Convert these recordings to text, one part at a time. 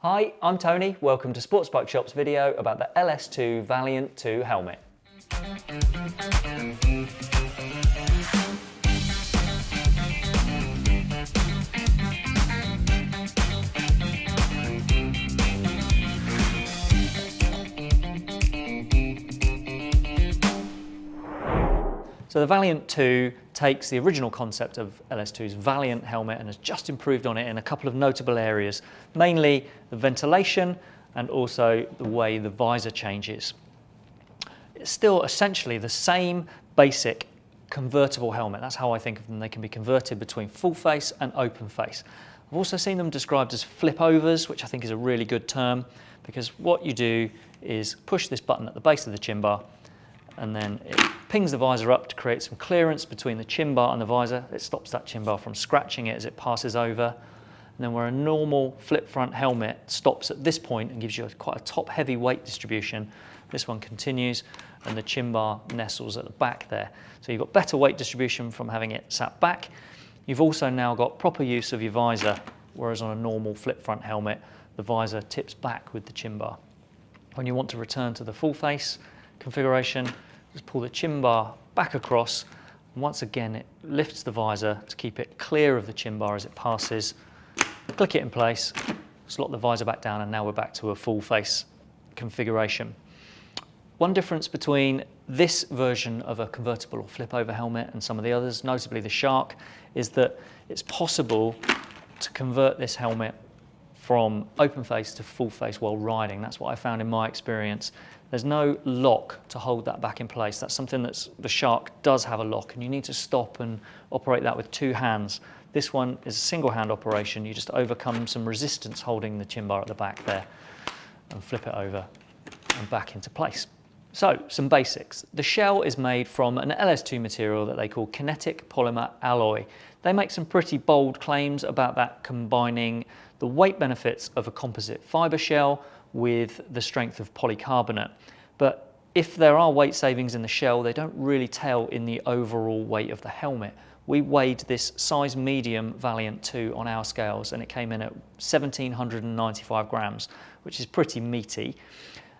Hi, I'm Tony. Welcome to Sports Bike Shop's video about the LS2 Valiant 2 helmet. So the Valiant 2 takes the original concept of LS2's Valiant helmet and has just improved on it in a couple of notable areas, mainly the ventilation and also the way the visor changes. It's still essentially the same basic convertible helmet. That's how I think of them. They can be converted between full face and open face. I've also seen them described as flip overs, which I think is a really good term because what you do is push this button at the base of the chin bar and then it pings the visor up to create some clearance between the chin bar and the visor. It stops that chin bar from scratching it as it passes over. And then where a normal flip front helmet stops at this point and gives you a, quite a top heavy weight distribution, this one continues and the chin bar nestles at the back there. So you've got better weight distribution from having it sat back. You've also now got proper use of your visor, whereas on a normal flip front helmet, the visor tips back with the chin bar. When you want to return to the full face configuration, just pull the chin bar back across. Once again, it lifts the visor to keep it clear of the chin bar as it passes. Click it in place, slot the visor back down, and now we're back to a full face configuration. One difference between this version of a convertible or flip over helmet and some of the others, notably the Shark, is that it's possible to convert this helmet from open face to full face while riding. That's what I found in my experience. There's no lock to hold that back in place. That's something that the Shark does have a lock and you need to stop and operate that with two hands. This one is a single hand operation. You just overcome some resistance holding the chin bar at the back there and flip it over and back into place. So, some basics. The shell is made from an LS2 material that they call kinetic polymer alloy. They make some pretty bold claims about that combining the weight benefits of a composite fibre shell with the strength of polycarbonate. But if there are weight savings in the shell, they don't really tell in the overall weight of the helmet. We weighed this size medium Valiant 2 on our scales and it came in at 1795 grams, which is pretty meaty,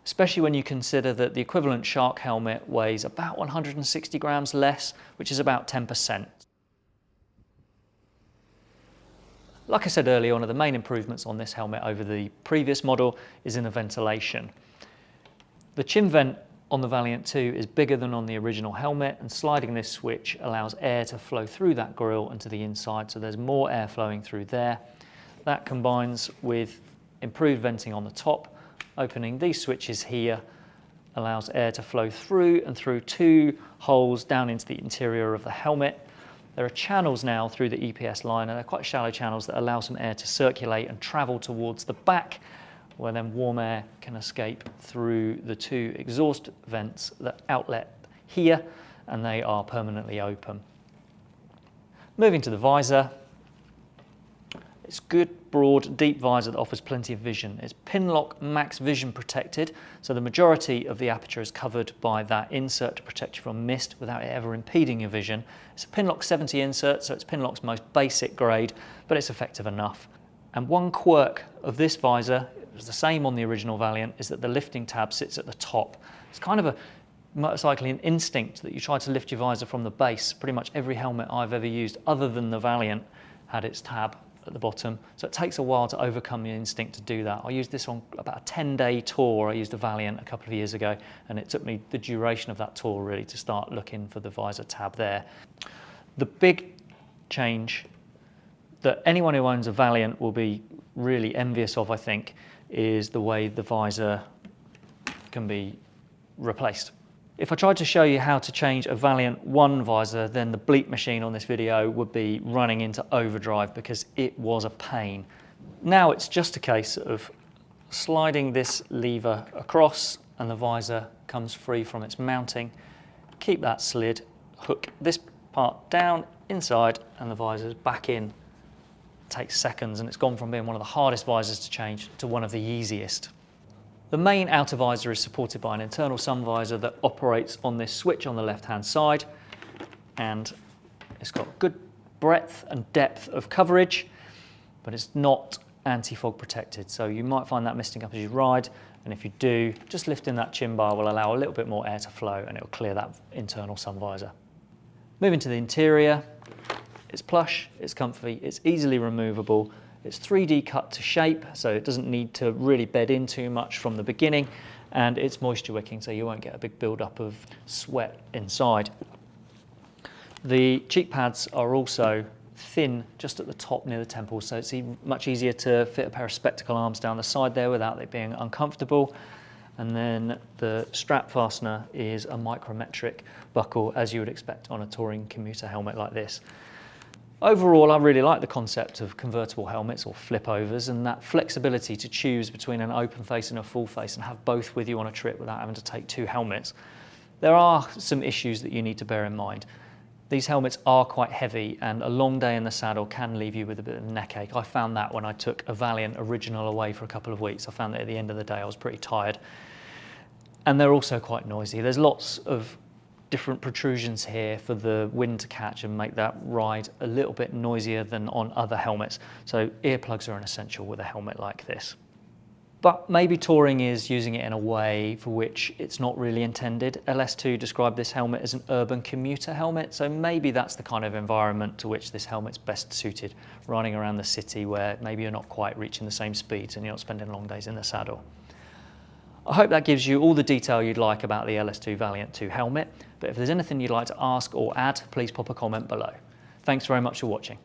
especially when you consider that the equivalent Shark helmet weighs about 160 grams less, which is about 10%. Like I said earlier, one of the main improvements on this helmet over the previous model is in the ventilation. The chin vent on the Valiant 2 is bigger than on the original helmet and sliding this switch allows air to flow through that grille and to the inside so there's more air flowing through there. That combines with improved venting on the top. Opening. These switches here allows air to flow through and through two holes down into the interior of the helmet. There are channels now through the EPS line, and they're quite shallow channels that allow some air to circulate and travel towards the back, where then warm air can escape through the two exhaust vents that outlet here, and they are permanently open. Moving to the visor, it's good, broad, deep visor that offers plenty of vision. It's Pinlock Max Vision protected, so the majority of the aperture is covered by that insert to protect you from mist without it ever impeding your vision. It's a Pinlock 70 insert, so it's Pinlock's most basic grade, but it's effective enough. And one quirk of this visor, it was the same on the original Valiant, is that the lifting tab sits at the top. It's kind of a motorcycling instinct that you try to lift your visor from the base. Pretty much every helmet I've ever used, other than the Valiant, had its tab at the bottom. So it takes a while to overcome the instinct to do that. I used this on about a 10 day tour. I used a Valiant a couple of years ago and it took me the duration of that tour really to start looking for the visor tab there. The big change that anyone who owns a Valiant will be really envious of, I think, is the way the visor can be replaced. If I tried to show you how to change a Valiant 1 visor, then the bleep machine on this video would be running into overdrive because it was a pain. Now it's just a case of sliding this lever across and the visor comes free from its mounting. Keep that slid, hook this part down, inside, and the visor's back in. It takes seconds and it's gone from being one of the hardest visors to change to one of the easiest. The main outer visor is supported by an internal sun visor that operates on this switch on the left-hand side and it's got good breadth and depth of coverage, but it's not anti-fog protected. So you might find that misting up as you ride, and if you do, just lifting that chin bar will allow a little bit more air to flow and it will clear that internal sun visor. Moving to the interior, it's plush, it's comfy, it's easily removable, it's 3D cut to shape, so it doesn't need to really bed in too much from the beginning, and it's moisture wicking, so you won't get a big build-up of sweat inside. The cheek pads are also thin just at the top near the temple, so it's much easier to fit a pair of spectacle arms down the side there without it being uncomfortable. And then the strap fastener is a micrometric buckle, as you would expect on a touring commuter helmet like this. Overall, I really like the concept of convertible helmets or flip overs and that flexibility to choose between an open face and a full face and have both with you on a trip without having to take two helmets. There are some issues that you need to bear in mind. These helmets are quite heavy and a long day in the saddle can leave you with a bit of neck ache. I found that when I took a Valiant original away for a couple of weeks. I found that at the end of the day I was pretty tired. And they're also quite noisy. There's lots of different protrusions here for the wind to catch and make that ride a little bit noisier than on other helmets. So earplugs are an essential with a helmet like this. But maybe touring is using it in a way for which it's not really intended. LS2 described this helmet as an urban commuter helmet, so maybe that's the kind of environment to which this helmet's best suited, riding around the city where maybe you're not quite reaching the same speeds and you're not spending long days in the saddle. I hope that gives you all the detail you'd like about the LS2 Valiant 2 helmet, but if there's anything you'd like to ask or add, please pop a comment below. Thanks very much for watching.